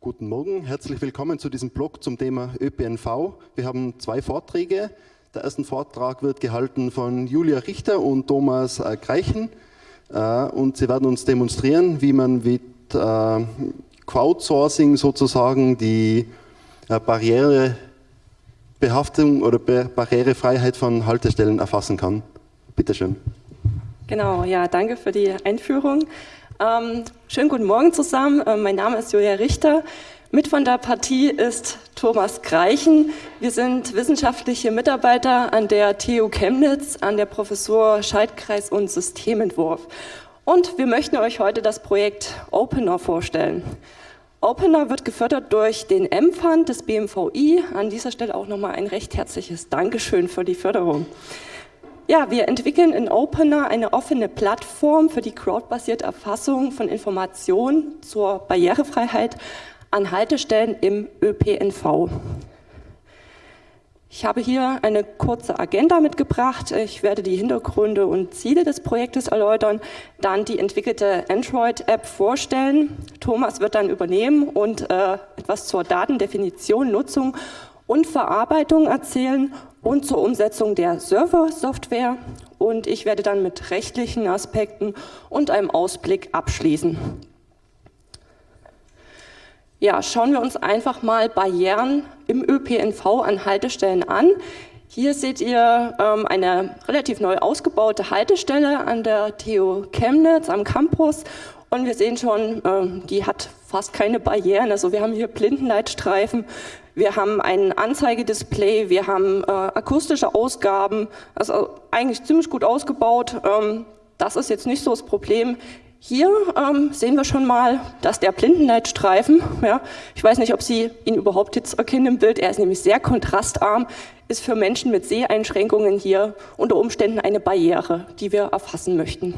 Guten Morgen, herzlich willkommen zu diesem Blog zum Thema ÖPNV. Wir haben zwei Vorträge. Der erste Vortrag wird gehalten von Julia Richter und Thomas äh, Greichen äh, und sie werden uns demonstrieren, wie man mit äh, Crowdsourcing sozusagen die Barrierebehaftung oder Barrierefreiheit von Haltestellen erfassen kann. Bitte schön. Genau, ja, danke für die Einführung. Ähm, schönen guten Morgen zusammen. Ähm, mein Name ist Julia Richter. Mit von der Partie ist Thomas Greichen. Wir sind wissenschaftliche Mitarbeiter an der TU Chemnitz, an der Professur Schaltkreis und Systementwurf. Und wir möchten euch heute das Projekt Opener vorstellen. Opener wird gefördert durch den M-Fund des BMVI. An dieser Stelle auch nochmal ein recht herzliches Dankeschön für die Förderung. Ja, wir entwickeln in Opener eine offene Plattform für die crowdbasierte Erfassung von Informationen zur Barrierefreiheit an Haltestellen im ÖPNV. Ich habe hier eine kurze Agenda mitgebracht. Ich werde die Hintergründe und Ziele des Projektes erläutern, dann die entwickelte Android-App vorstellen. Thomas wird dann übernehmen und äh, etwas zur Datendefinition, Nutzung und Verarbeitung erzählen und zur Umsetzung der Server-Software und ich werde dann mit rechtlichen Aspekten und einem Ausblick abschließen. Ja, schauen wir uns einfach mal Barrieren im ÖPNV an Haltestellen an. Hier seht ihr ähm, eine relativ neu ausgebaute Haltestelle an der TU Chemnitz am Campus und wir sehen schon, ähm, die hat fast keine Barrieren. Also wir haben hier Blindenleitstreifen, wir haben ein Anzeigedisplay, wir haben äh, akustische Ausgaben, also eigentlich ziemlich gut ausgebaut. Ähm, das ist jetzt nicht so das Problem. Hier ähm, sehen wir schon mal, dass der Blindenleitstreifen, ja, ich weiß nicht, ob Sie ihn überhaupt jetzt erkennen im Bild, er ist nämlich sehr kontrastarm, ist für Menschen mit Seheinschränkungen hier unter Umständen eine Barriere, die wir erfassen möchten.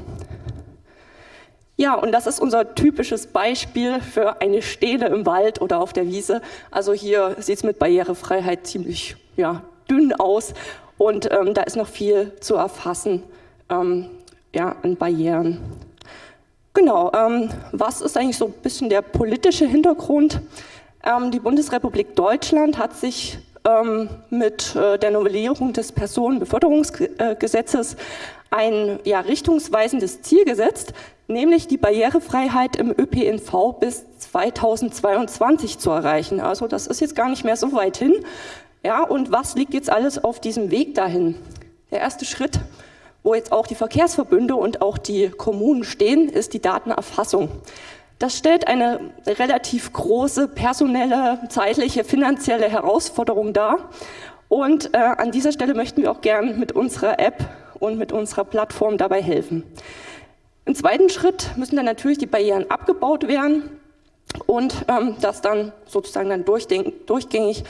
Ja, und das ist unser typisches Beispiel für eine Stele im Wald oder auf der Wiese. Also hier sieht es mit Barrierefreiheit ziemlich ja, dünn aus und ähm, da ist noch viel zu erfassen ähm, ja, an Barrieren. Genau, ähm, was ist eigentlich so ein bisschen der politische Hintergrund? Ähm, die Bundesrepublik Deutschland hat sich ähm, mit äh, der Novellierung des Personenbeförderungsgesetzes ein ja, richtungsweisendes Ziel gesetzt, nämlich die Barrierefreiheit im ÖPNV bis 2022 zu erreichen. Also das ist jetzt gar nicht mehr so weit hin. Ja, und was liegt jetzt alles auf diesem Weg dahin? Der erste Schritt, wo jetzt auch die Verkehrsverbünde und auch die Kommunen stehen, ist die Datenerfassung. Das stellt eine relativ große personelle, zeitliche, finanzielle Herausforderung dar. Und äh, an dieser Stelle möchten wir auch gern mit unserer App und mit unserer Plattform dabei helfen. Im zweiten Schritt müssen dann natürlich die Barrieren abgebaut werden und ähm, dass dann sozusagen dann durchgängig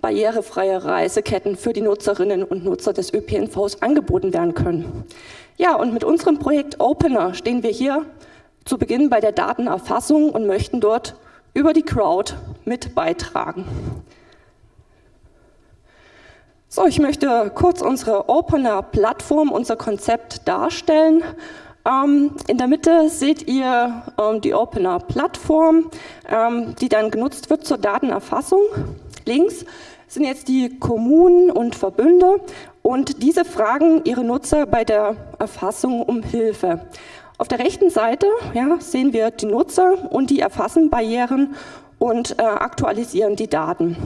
barrierefreie Reiseketten für die Nutzerinnen und Nutzer des ÖPNVs angeboten werden können. Ja, und mit unserem Projekt Opener stehen wir hier zu Beginn bei der Datenerfassung und möchten dort über die Crowd mit beitragen. So, ich möchte kurz unsere Opener-Plattform, unser Konzept darstellen in der Mitte seht ihr ähm, die Opener-Plattform, ähm, die dann genutzt wird zur Datenerfassung. Links sind jetzt die Kommunen und Verbünde und diese fragen ihre Nutzer bei der Erfassung um Hilfe. Auf der rechten Seite ja, sehen wir die Nutzer und die erfassen Barrieren und äh, aktualisieren die Daten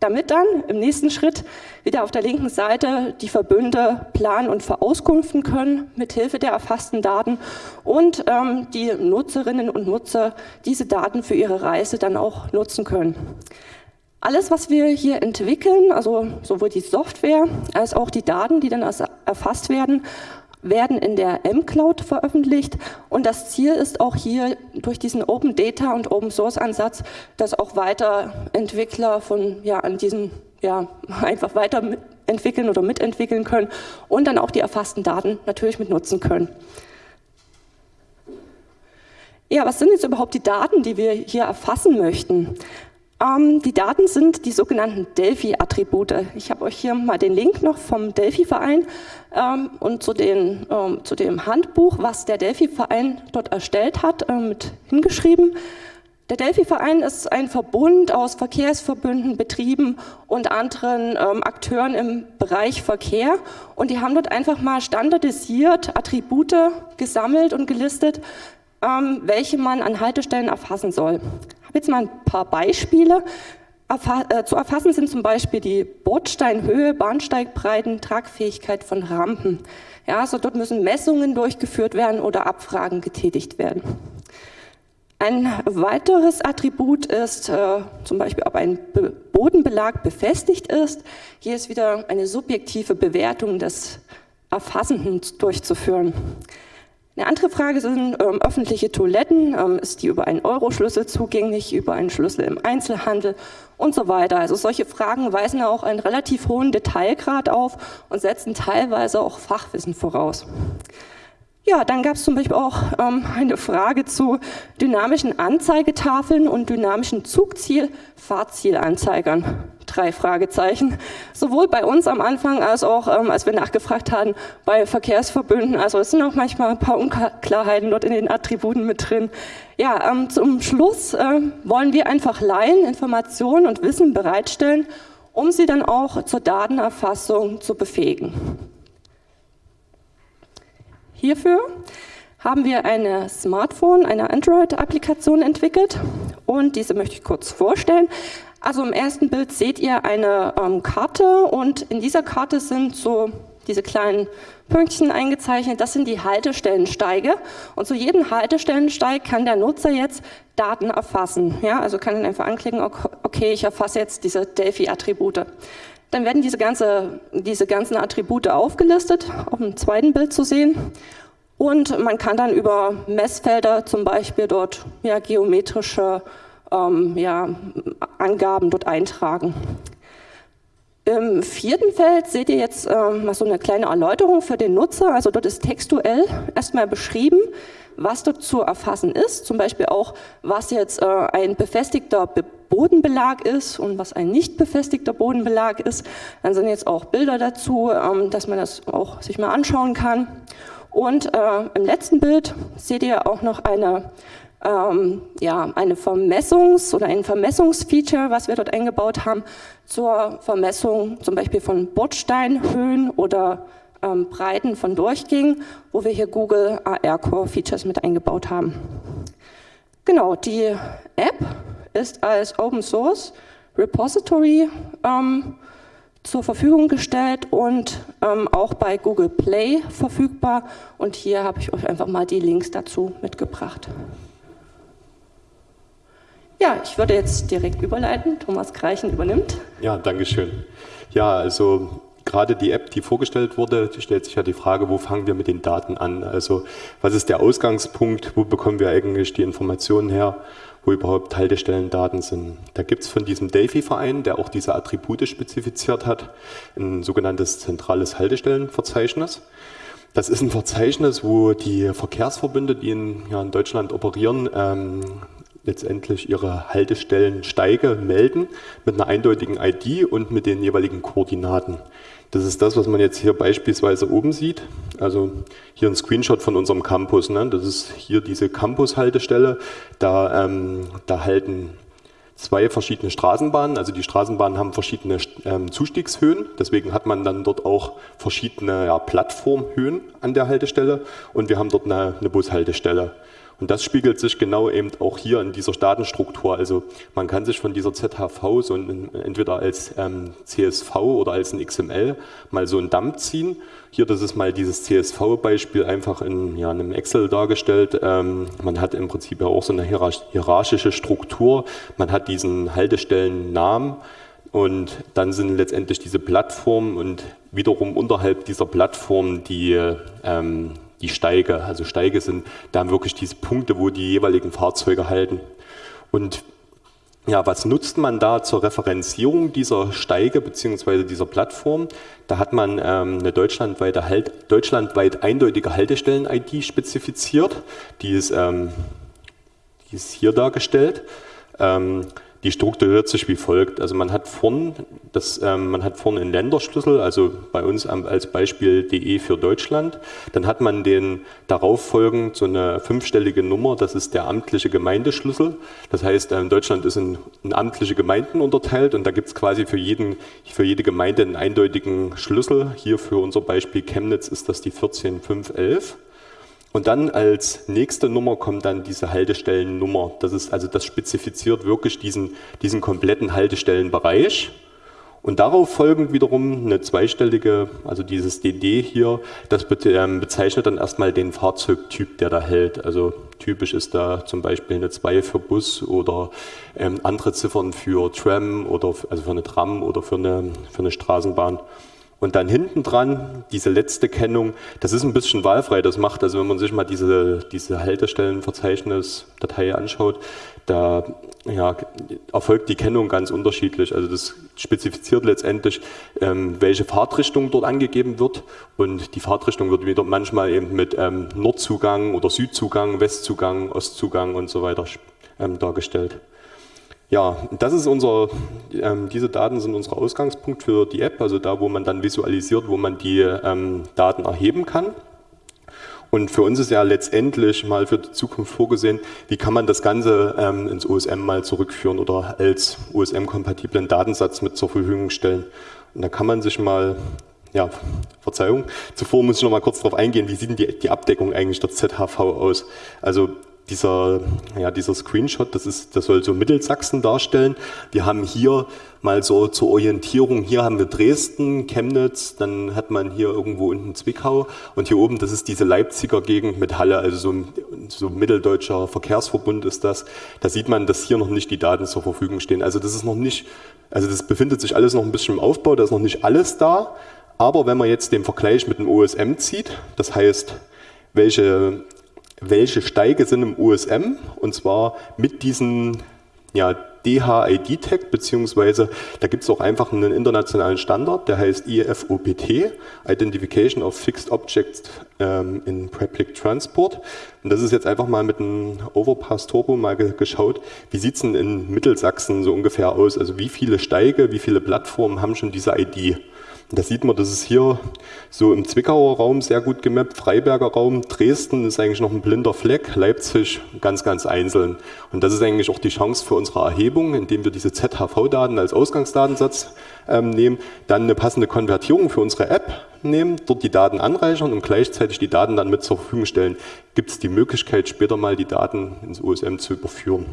damit dann im nächsten Schritt wieder auf der linken Seite die Verbünde planen und verauskunften können mit Hilfe der erfassten Daten und ähm, die Nutzerinnen und Nutzer diese Daten für ihre Reise dann auch nutzen können. Alles, was wir hier entwickeln, also sowohl die Software als auch die Daten, die dann erfasst werden, werden in der M-Cloud veröffentlicht und das Ziel ist auch hier durch diesen Open Data und Open Source Ansatz, dass auch weiter Entwickler von ja an diesen ja einfach weiter entwickeln oder mitentwickeln können und dann auch die erfassten Daten natürlich mit nutzen können. Ja, was sind jetzt überhaupt die Daten, die wir hier erfassen möchten? Ähm, die Daten sind die sogenannten Delphi-Attribute. Ich habe euch hier mal den Link noch vom Delphi-Verein ähm, und zu, den, ähm, zu, dem Handbuch, was der Delphi-Verein dort erstellt hat, äh, mit hingeschrieben. Der Delphi-Verein ist ein Verbund aus Verkehrsverbünden, Betrieben und anderen ähm, Akteuren im Bereich Verkehr. Und die haben dort einfach mal standardisiert Attribute gesammelt und gelistet, ähm, welche man an Haltestellen erfassen soll. Jetzt mal ein paar Beispiele. Äh, zu erfassen sind zum Beispiel die Bordsteinhöhe, Bahnsteigbreiten, Tragfähigkeit von Rampen. Ja, also dort müssen Messungen durchgeführt werden oder Abfragen getätigt werden. Ein weiteres Attribut ist äh, zum Beispiel, ob ein Be Bodenbelag befestigt ist. Hier ist wieder eine subjektive Bewertung des Erfassenden durchzuführen. Eine andere Frage sind ähm, öffentliche Toiletten. Ähm, ist die über einen Euro-Schlüssel zugänglich, über einen Schlüssel im Einzelhandel und so weiter. Also solche Fragen weisen auch einen relativ hohen Detailgrad auf und setzen teilweise auch Fachwissen voraus. Ja, dann gab es zum Beispiel auch ähm, eine Frage zu dynamischen Anzeigetafeln und dynamischen Zugziel-Fahrzielanzeigern. Drei Fragezeichen. Sowohl bei uns am Anfang als auch, ähm, als wir nachgefragt hatten, bei Verkehrsverbünden. Also es sind auch manchmal ein paar Unklarheiten dort in den Attributen mit drin. Ja, ähm, zum Schluss äh, wollen wir einfach Laien Informationen und Wissen bereitstellen, um sie dann auch zur Datenerfassung zu befähigen. Hierfür haben wir eine Smartphone, eine Android-Applikation entwickelt und diese möchte ich kurz vorstellen. Also im ersten Bild seht ihr eine ähm, Karte und in dieser Karte sind so diese kleinen Pünktchen eingezeichnet. Das sind die Haltestellensteige und zu jedem Haltestellensteig kann der Nutzer jetzt Daten erfassen. Ja, also kann dann einfach anklicken, okay, ich erfasse jetzt diese Delphi-Attribute. Dann werden diese, ganze, diese ganzen Attribute aufgelistet, auf dem zweiten Bild zu sehen. Und man kann dann über Messfelder zum Beispiel dort ja, geometrische ähm, ja, Angaben dort eintragen. Im vierten Feld seht ihr jetzt ähm, mal so eine kleine Erläuterung für den Nutzer. Also dort ist textuell erstmal beschrieben, was dort zu erfassen ist. Zum Beispiel auch, was jetzt äh, ein befestigter Be Bodenbelag ist und was ein nicht befestigter Bodenbelag ist. Dann sind jetzt auch Bilder dazu, ähm, dass man das auch sich mal anschauen kann. Und äh, im letzten Bild seht ihr auch noch eine ähm, ja, eine Vermessungs- oder ein Vermessungsfeature, was wir dort eingebaut haben, zur Vermessung zum Beispiel von Bordsteinhöhen oder ähm, Breiten von Durchgängen, wo wir hier Google AR Core Features mit eingebaut haben. Genau, die App ist als Open Source Repository ähm, zur Verfügung gestellt und ähm, auch bei Google Play verfügbar. Und hier habe ich euch einfach mal die Links dazu mitgebracht. Ja, ich würde jetzt direkt überleiten. Thomas Greichen übernimmt. Ja, danke schön. Ja, also gerade die App, die vorgestellt wurde, stellt sich ja die Frage, wo fangen wir mit den Daten an? Also was ist der Ausgangspunkt? Wo bekommen wir eigentlich die Informationen her? wo überhaupt Haltestellendaten sind. Da gibt es von diesem Delphi-Verein, der auch diese Attribute spezifiziert hat, ein sogenanntes zentrales Haltestellenverzeichnis. Das ist ein Verzeichnis, wo die Verkehrsverbünde, die in, ja, in Deutschland operieren, ähm, letztendlich ihre Haltestellensteige melden mit einer eindeutigen ID und mit den jeweiligen Koordinaten. Das ist das, was man jetzt hier beispielsweise oben sieht. Also hier ein Screenshot von unserem Campus. Ne? Das ist hier diese Campus-Haltestelle. Da, ähm, da halten zwei verschiedene Straßenbahnen. Also die Straßenbahnen haben verschiedene ähm, Zustiegshöhen. Deswegen hat man dann dort auch verschiedene ja, Plattformhöhen an der Haltestelle. Und wir haben dort eine, eine Bushaltestelle. Und das spiegelt sich genau eben auch hier in dieser Datenstruktur. Also man kann sich von dieser ZHV so ein, entweder als ähm, CSV oder als ein XML mal so einen Dump ziehen. Hier, das ist mal dieses CSV-Beispiel einfach in ja, einem Excel dargestellt. Ähm, man hat im Prinzip ja auch so eine hierarchische Struktur. Man hat diesen Haltestellennamen und dann sind letztendlich diese Plattformen und wiederum unterhalb dieser Plattform die ähm, die Steige. Also Steige sind dann wirklich diese Punkte, wo die jeweiligen Fahrzeuge halten. Und ja, was nutzt man da zur Referenzierung dieser Steige bzw. dieser Plattform? Da hat man ähm, eine deutschlandweite halt, deutschlandweit eindeutige Haltestellen-ID spezifiziert. Die ist, ähm, die ist hier dargestellt. Ähm, die strukturiert sich wie folgt. Also man hat vorn, das, ähm, man hat vorn einen Länderschlüssel, also bei uns als Beispiel DE für Deutschland. Dann hat man den darauf folgend so eine fünfstellige Nummer, das ist der amtliche Gemeindeschlüssel. Das heißt, ähm, Deutschland ist in, in, amtliche Gemeinden unterteilt und da gibt es quasi für, jeden, für jede Gemeinde einen eindeutigen Schlüssel. Hier für unser Beispiel Chemnitz ist das die 14511. Und dann als nächste Nummer kommt dann diese Haltestellennummer. Das ist also das spezifiziert wirklich diesen, diesen kompletten Haltestellenbereich. Und darauf folgend wiederum eine zweistellige, also dieses DD hier, das ähm, bezeichnet dann erstmal den Fahrzeugtyp, der da hält. Also typisch ist da zum Beispiel eine 2 für Bus oder ähm, andere Ziffern für Tram oder also für eine Tram oder für eine, für eine Straßenbahn. Und dann hinten dran diese letzte Kennung, das ist ein bisschen wahlfrei, das macht, also wenn man sich mal diese, diese Haltestellenverzeichnis-Datei anschaut, da ja, erfolgt die Kennung ganz unterschiedlich. Also das spezifiziert letztendlich, ähm, welche Fahrtrichtung dort angegeben wird und die Fahrtrichtung wird wieder manchmal eben mit ähm, Nordzugang oder Südzugang, Westzugang, Ostzugang und so weiter ähm, dargestellt. Ja, das ist unser, ähm, diese Daten sind unser Ausgangspunkt für die App, also da, wo man dann visualisiert, wo man die ähm, Daten erheben kann. Und für uns ist ja letztendlich mal für die Zukunft vorgesehen, wie kann man das Ganze ähm, ins OSM mal zurückführen oder als OSM-kompatiblen Datensatz mit zur Verfügung stellen. Und da kann man sich mal, ja, Verzeihung, zuvor muss ich noch mal kurz darauf eingehen, wie sieht denn die, die Abdeckung eigentlich der ZHV aus? Also dieser, ja, dieser Screenshot, das, ist, das soll so Mittelsachsen darstellen. Wir haben hier mal so zur Orientierung, hier haben wir Dresden, Chemnitz, dann hat man hier irgendwo unten Zwickau und hier oben, das ist diese Leipziger Gegend mit Halle, also so, so mitteldeutscher Verkehrsverbund ist das. Da sieht man, dass hier noch nicht die Daten zur Verfügung stehen. Also das ist noch nicht, also das befindet sich alles noch ein bisschen im Aufbau, da ist noch nicht alles da. Aber wenn man jetzt den Vergleich mit dem OSM zieht, das heißt, welche welche Steige sind im USM und zwar mit diesen ja, DHID-Tag, beziehungsweise da gibt es auch einfach einen internationalen Standard, der heißt IFOPT, Identification of Fixed Objects ähm, in Public Transport. Und das ist jetzt einfach mal mit einem Overpass Turbo mal geschaut, wie sieht es denn in Mittelsachsen so ungefähr aus? Also wie viele Steige, wie viele Plattformen haben schon diese ID? Da sieht man, das ist hier so im Zwickauer Raum sehr gut gemappt, Freiberger Raum, Dresden ist eigentlich noch ein blinder Fleck, Leipzig ganz, ganz einzeln. Und das ist eigentlich auch die Chance für unsere Erhebung, indem wir diese ZHV-Daten als Ausgangsdatensatz ähm, nehmen, dann eine passende Konvertierung für unsere App nehmen, dort die Daten anreichern und gleichzeitig die Daten dann mit zur Verfügung stellen. Gibt es die Möglichkeit, später mal die Daten ins OSM zu überführen.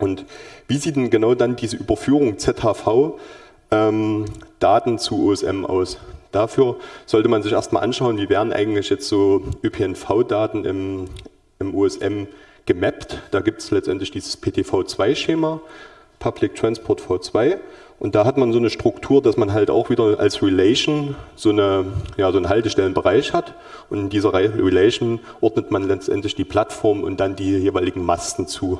Und wie sieht denn genau dann diese Überführung ZHV ähm, Daten zu OSM aus. Dafür sollte man sich erstmal anschauen, wie werden eigentlich jetzt so ÖPNV-Daten im, im OSM gemappt. Da gibt es letztendlich dieses PTV2-Schema, Public Transport V2. Und da hat man so eine Struktur, dass man halt auch wieder als Relation so, eine, ja, so einen Haltestellenbereich hat. Und in dieser Relation ordnet man letztendlich die Plattform und dann die jeweiligen Masten zu.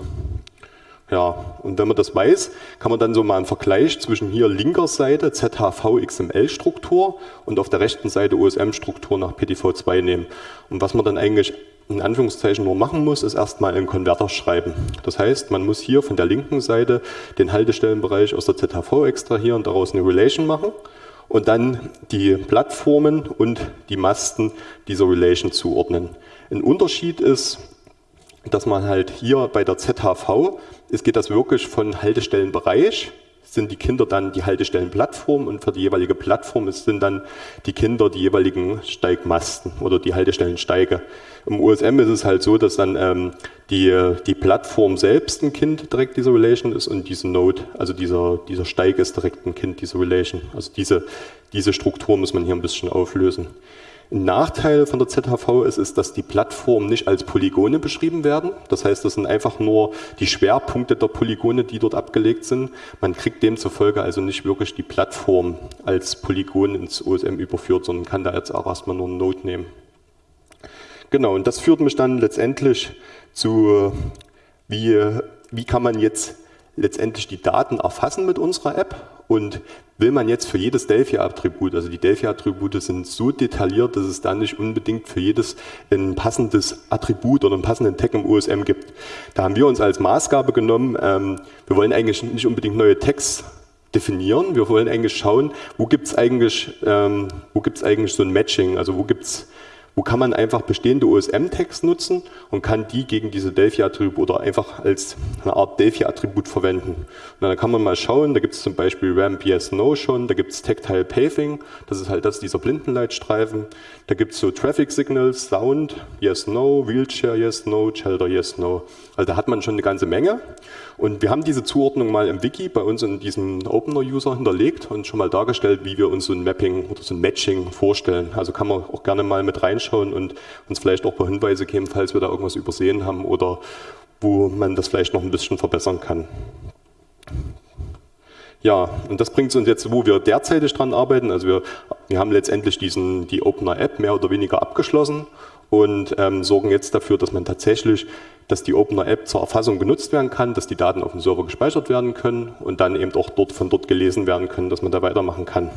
Ja, und wenn man das weiß, kann man dann so mal einen Vergleich zwischen hier linker Seite ZHV XML-Struktur und auf der rechten Seite OSM-Struktur nach PDV2 nehmen. Und was man dann eigentlich in Anführungszeichen nur machen muss, ist erstmal einen Konverter schreiben. Das heißt, man muss hier von der linken Seite den Haltestellenbereich aus der ZHV extrahieren, daraus eine Relation machen und dann die Plattformen und die Masten dieser Relation zuordnen. Ein Unterschied ist, dass man halt hier bei der ZHV es geht das wirklich von Haltestellenbereich, sind die Kinder dann die Haltestellenplattform und für die jeweilige Plattform sind dann die Kinder die jeweiligen Steigmasten oder die Haltestellensteige. Im USM ist es halt so, dass dann ähm, die, die Plattform selbst ein Kind direkt dieser Relation ist und diese Node, also dieser, dieser Steig ist direkt ein Kind dieser Relation. Also diese, diese Struktur muss man hier ein bisschen auflösen. Ein Nachteil von der ZHV ist, ist, dass die Plattformen nicht als Polygone beschrieben werden. Das heißt, das sind einfach nur die Schwerpunkte der Polygone, die dort abgelegt sind. Man kriegt demzufolge also nicht wirklich die Plattform als Polygon ins OSM überführt, sondern kann da jetzt auch erstmal nur eine Node nehmen. Genau, und das führt mich dann letztendlich zu, wie, wie kann man jetzt letztendlich die Daten erfassen mit unserer App und will man jetzt für jedes Delphi-Attribut, also die Delphi-Attribute sind so detailliert, dass es dann nicht unbedingt für jedes ein passendes Attribut oder einen passenden Tag im USM gibt. Da haben wir uns als Maßgabe genommen, ähm, wir wollen eigentlich nicht unbedingt neue Tags definieren, wir wollen eigentlich schauen, wo gibt es eigentlich, ähm, eigentlich so ein Matching, also wo gibt es wo kann man einfach bestehende OSM-Tags nutzen und kann die gegen diese Delphi-Attribute oder einfach als eine Art Delphi-Attribut verwenden. Und dann kann man mal schauen, da gibt es zum Beispiel Ramp Yes No schon, da gibt es Tactile Paving, das ist halt das dieser Blindenleitstreifen, da gibt es so Traffic Signals, Sound, Yes No, Wheelchair Yes No, Shelter Yes No. Also da hat man schon eine ganze Menge. Und wir haben diese Zuordnung mal im Wiki bei uns in diesem Opener-User hinterlegt und schon mal dargestellt, wie wir uns so ein Mapping oder so ein Matching vorstellen. Also kann man auch gerne mal mit reinschauen und uns vielleicht auch ein paar Hinweise geben, falls wir da irgendwas übersehen haben oder wo man das vielleicht noch ein bisschen verbessern kann. Ja, und das bringt uns jetzt, wo wir derzeitig dran arbeiten. Also wir, wir haben letztendlich diesen, die Opener App mehr oder weniger abgeschlossen und ähm, sorgen jetzt dafür, dass man tatsächlich, dass die Opener App zur Erfassung genutzt werden kann, dass die Daten auf dem Server gespeichert werden können und dann eben auch dort von dort gelesen werden können, dass man da weitermachen kann.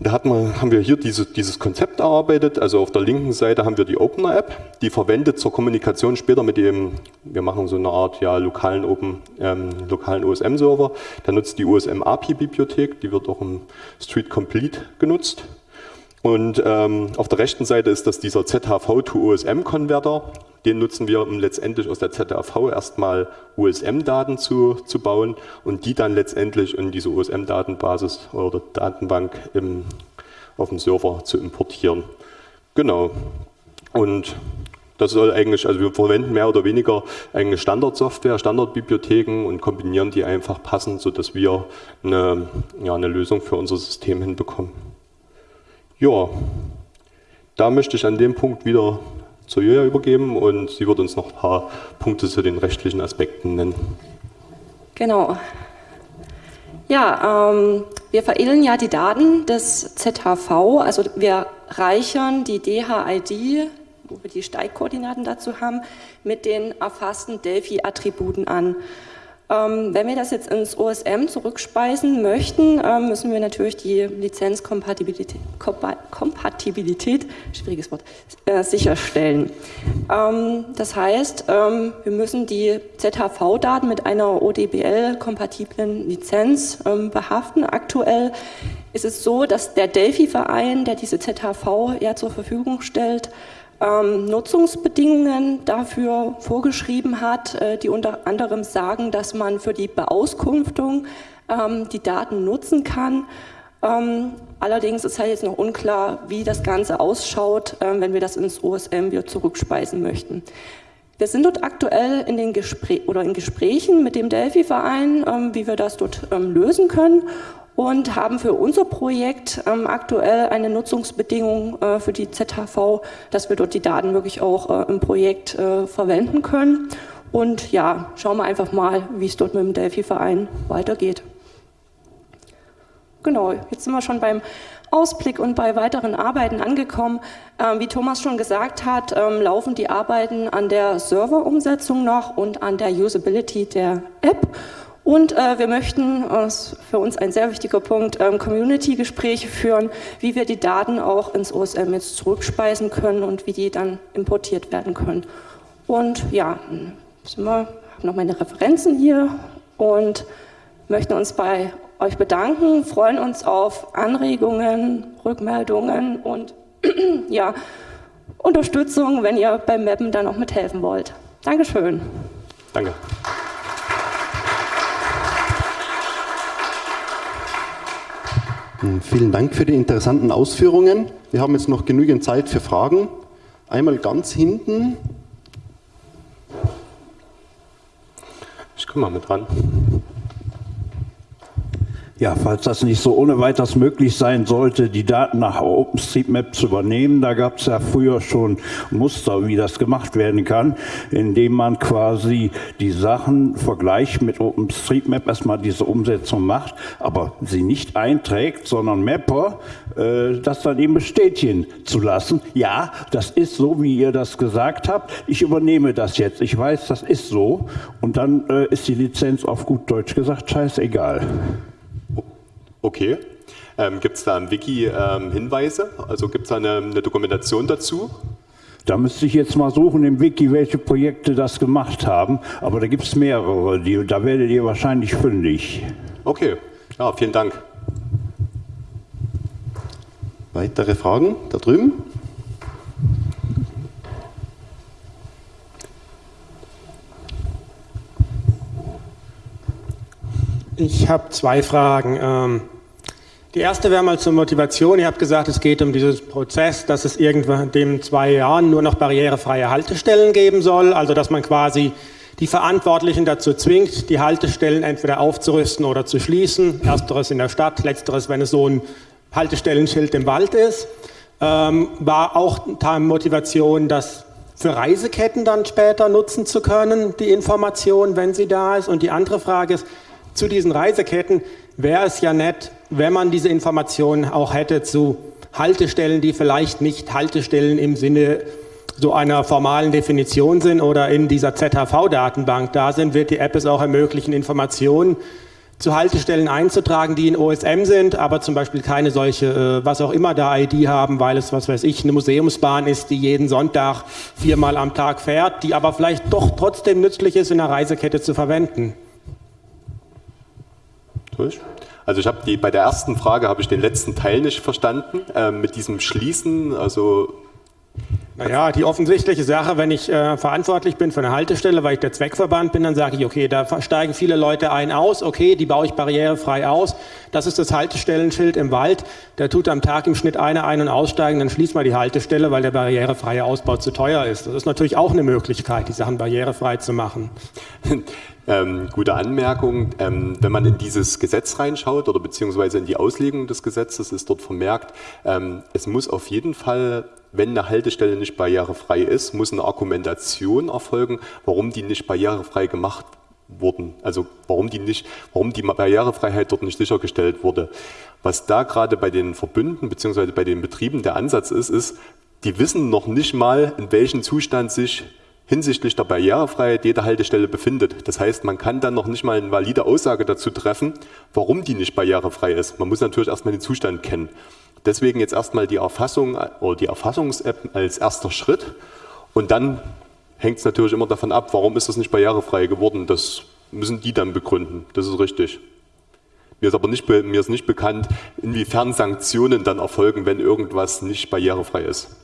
Da hat man, haben wir hier diese, dieses Konzept erarbeitet, also auf der linken Seite haben wir die Opener App, die verwendet zur Kommunikation später mit dem, wir machen so eine Art ja, lokalen, Open, ähm, lokalen OSM-Server, der nutzt die OSM-API-Bibliothek, die wird auch im Street Complete genutzt und ähm, auf der rechten Seite ist das dieser ZHV to OSM-Konverter. Den nutzen wir, um letztendlich aus der ZHV erstmal OSM-Daten zu, zu bauen und die dann letztendlich in diese OSM-Datenbasis oder Datenbank im, auf dem Server zu importieren. Genau. Und das soll eigentlich, also wir verwenden mehr oder weniger eigentlich Standardsoftware, Standardbibliotheken und kombinieren die einfach passend, sodass wir eine, ja, eine Lösung für unser System hinbekommen. Ja, da möchte ich an dem Punkt wieder zur Julia übergeben und sie wird uns noch ein paar Punkte zu den rechtlichen Aspekten nennen. Genau. Ja, ähm, wir veredeln ja die Daten des ZHV, also wir reichern die DHID, wo wir die Steigkoordinaten dazu haben, mit den erfassten Delphi-Attributen an. Ähm, wenn wir das jetzt ins OSM zurückspeisen möchten, ähm, müssen wir natürlich die Lizenzkompatibilität, Kompatibilität, schwieriges Wort, äh, sicherstellen. Ähm, das heißt, ähm, wir müssen die ZHV-Daten mit einer ODBL-kompatiblen Lizenz ähm, behaften. Aktuell ist es so, dass der Delphi-Verein, der diese ZHV ja zur Verfügung stellt, ähm, Nutzungsbedingungen dafür vorgeschrieben hat, äh, die unter anderem sagen, dass man für die Beauskunftung ähm, die Daten nutzen kann. Ähm, allerdings ist halt jetzt noch unklar, wie das Ganze ausschaut, äh, wenn wir das ins OSM wieder zurückspeisen möchten. Wir sind dort aktuell in den Gespräch oder in Gesprächen mit dem Delphi-Verein, ähm, wie wir das dort ähm, lösen können und haben für unser Projekt ähm, aktuell eine Nutzungsbedingung äh, für die ZHV, dass wir dort die Daten wirklich auch äh, im Projekt äh, verwenden können. Und ja, schauen wir einfach mal, wie es dort mit dem Delphi-Verein weitergeht. Genau, jetzt sind wir schon beim Ausblick und bei weiteren Arbeiten angekommen. Ähm, wie Thomas schon gesagt hat, ähm, laufen die Arbeiten an der Serverumsetzung noch und an der Usability der App. Und äh, wir möchten, das ist für uns ein sehr wichtiger Punkt, ähm, Community-Gespräche führen, wie wir die Daten auch ins OSM jetzt zurückspeisen können und wie die dann importiert werden können. Und ja, sind wir, haben noch meine Referenzen hier und möchten uns bei euch bedanken, freuen uns auf Anregungen, Rückmeldungen und ja, Unterstützung, wenn ihr beim Mappen dann auch mithelfen wollt. Dankeschön. Danke. Vielen Dank für die interessanten Ausführungen. Wir haben jetzt noch genügend Zeit für Fragen. Einmal ganz hinten. Ich komme mal mit dran. Ja, falls das nicht so ohne weiteres möglich sein sollte, die Daten nach OpenStreetMap zu übernehmen, da gab es ja früher schon Muster, wie das gemacht werden kann, indem man quasi die Sachen vergleicht mit OpenStreetMap, erstmal diese Umsetzung macht, aber sie nicht einträgt, sondern Mapper äh, das dann eben bestätigen zu lassen. Ja, das ist so, wie ihr das gesagt habt. Ich übernehme das jetzt. Ich weiß, das ist so. Und dann äh, ist die Lizenz auf gut Deutsch gesagt scheißegal. Okay. Ähm, gibt es da im Wiki ähm, Hinweise? Also gibt es da eine, eine, Dokumentation dazu? Da müsste ich jetzt mal suchen im Wiki, welche Projekte das gemacht haben. Aber da gibt es mehrere. Die, da werdet ihr wahrscheinlich fündig. Okay. Ja, vielen Dank. Weitere Fragen da drüben? Ich habe zwei Fragen. Ähm, die erste wäre mal zur Motivation. Ihr habt gesagt, es geht um diesen Prozess, dass es irgendwann in den zwei Jahren nur noch barrierefreie Haltestellen geben soll. Also dass man quasi die Verantwortlichen dazu zwingt, die Haltestellen entweder aufzurüsten oder zu schließen. Ersteres in der Stadt, letzteres, wenn es so ein Haltestellenschild im Wald ist. Ähm, war auch Motivation, das für Reiseketten dann später nutzen zu können, die Information, wenn sie da ist. Und die andere Frage ist, zu diesen Reiseketten wäre es ja nett, wenn man diese Informationen auch hätte zu Haltestellen, die vielleicht nicht Haltestellen im Sinne so einer formalen Definition sind oder in dieser ZHV-Datenbank da sind, wird die App es auch ermöglichen, Informationen zu Haltestellen einzutragen, die in OSM sind, aber zum Beispiel keine solche, äh, was auch immer da ID haben, weil es, was weiß ich, eine Museumsbahn ist, die jeden Sonntag viermal am Tag fährt, die aber vielleicht doch trotzdem nützlich ist, in der Reisekette zu verwenden. Durch? Also ich habe die bei der ersten Frage habe ich den letzten Teil nicht verstanden äh, mit diesem Schließen. Also naja, die offensichtliche Sache, wenn ich äh, verantwortlich bin für eine Haltestelle, weil ich der Zweckverband bin, dann sage ich, okay, da steigen viele Leute ein aus, okay, die baue ich barrierefrei aus. Das ist das Haltestellenschild im Wald. Der tut am Tag im Schnitt eine ein- und aussteigen, dann schließt man die Haltestelle, weil der barrierefreie Ausbau zu teuer ist. Das ist natürlich auch eine Möglichkeit, die Sachen barrierefrei zu machen. Ähm, gute Anmerkung. Ähm, wenn man in dieses Gesetz reinschaut oder beziehungsweise in die Auslegung des Gesetzes, ist dort vermerkt, ähm, es muss auf jeden Fall, wenn eine Haltestelle nicht barrierefrei ist, muss eine Argumentation erfolgen, warum die nicht barrierefrei gemacht wurden. Also warum die nicht, warum die Barrierefreiheit dort nicht sichergestellt wurde. Was da gerade bei den Verbünden beziehungsweise bei den Betrieben der Ansatz ist, ist, die wissen noch nicht mal, in welchem Zustand sich hinsichtlich der Barrierefreiheit jeder Haltestelle befindet. Das heißt, man kann dann noch nicht mal eine valide Aussage dazu treffen, warum die nicht barrierefrei ist. Man muss natürlich erstmal den Zustand kennen. Deswegen jetzt erstmal die Erfassung oder die Erfassungs-App als erster Schritt und dann hängt es natürlich immer davon ab, warum ist das nicht barrierefrei geworden. Das müssen die dann begründen. Das ist richtig. Mir ist aber nicht, mir ist nicht bekannt, inwiefern Sanktionen dann erfolgen, wenn irgendwas nicht barrierefrei ist.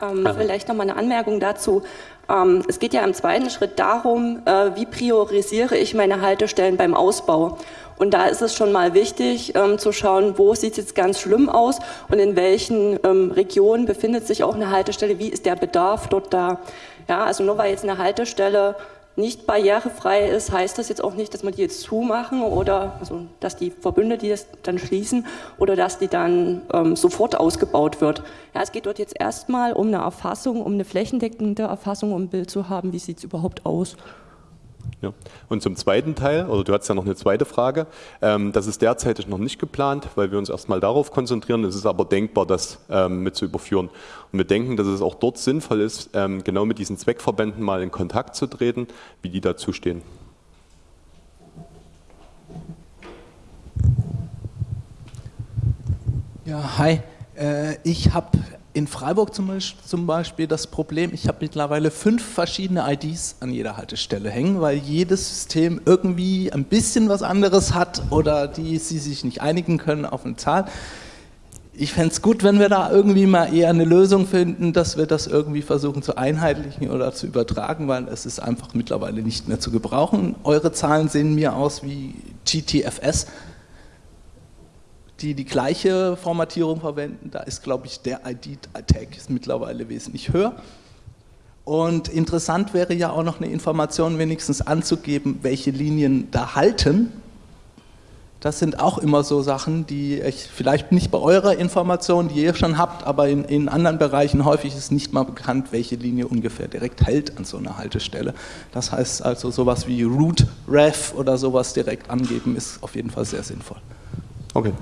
Ähm, vielleicht noch mal eine Anmerkung dazu. Ähm, es geht ja im zweiten Schritt darum, äh, wie priorisiere ich meine Haltestellen beim Ausbau. Und da ist es schon mal wichtig ähm, zu schauen, wo sieht es jetzt ganz schlimm aus und in welchen ähm, Regionen befindet sich auch eine Haltestelle, wie ist der Bedarf dort da. Ja, also nur weil jetzt eine Haltestelle nicht barrierefrei ist, heißt das jetzt auch nicht, dass man die jetzt zumachen oder also, dass die Verbünde die das dann schließen oder dass die dann ähm, sofort ausgebaut wird. Ja, es geht dort jetzt erstmal um eine Erfassung, um eine flächendeckende Erfassung, um ein Bild zu haben, wie sieht es überhaupt aus. Ja. Und zum zweiten Teil, oder du hast ja noch eine zweite Frage, ähm, das ist derzeit noch nicht geplant, weil wir uns erstmal darauf konzentrieren. Es ist aber denkbar, das ähm, mit zu überführen. Und wir denken, dass es auch dort sinnvoll ist, ähm, genau mit diesen Zweckverbänden mal in Kontakt zu treten, wie die dazu stehen. Ja, hi. Äh, ich habe in Freiburg zum Beispiel das Problem, ich habe mittlerweile fünf verschiedene IDs an jeder Haltestelle hängen, weil jedes System irgendwie ein bisschen was anderes hat oder die sie sich nicht einigen können auf eine Zahl. Ich fände es gut, wenn wir da irgendwie mal eher eine Lösung finden, dass wir das irgendwie versuchen zu einheitlichen oder zu übertragen, weil es ist einfach mittlerweile nicht mehr zu gebrauchen. Eure Zahlen sehen mir aus wie GTFS, die die gleiche Formatierung verwenden. Da ist, glaube ich, der ID-Tag mittlerweile wesentlich höher. Und interessant wäre ja auch noch eine Information wenigstens anzugeben, welche Linien da halten. Das sind auch immer so Sachen, die ich vielleicht nicht bei eurer Information, die ihr schon habt, aber in, in anderen Bereichen häufig ist nicht mal bekannt, welche Linie ungefähr direkt hält an so einer Haltestelle. Das heißt also sowas wie Route, Ref oder sowas direkt angeben ist auf jeden Fall sehr sinnvoll. Okay.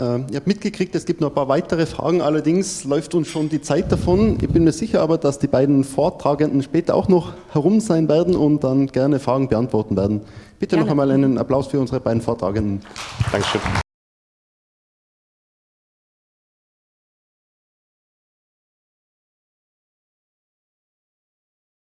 Ähm, ihr habt mitgekriegt, es gibt noch ein paar weitere Fragen, allerdings läuft uns schon die Zeit davon. Ich bin mir sicher aber, dass die beiden Vortragenden später auch noch herum sein werden und dann gerne Fragen beantworten werden. Bitte Gerne. noch einmal einen Applaus für unsere beiden Vortragenden. Dankeschön.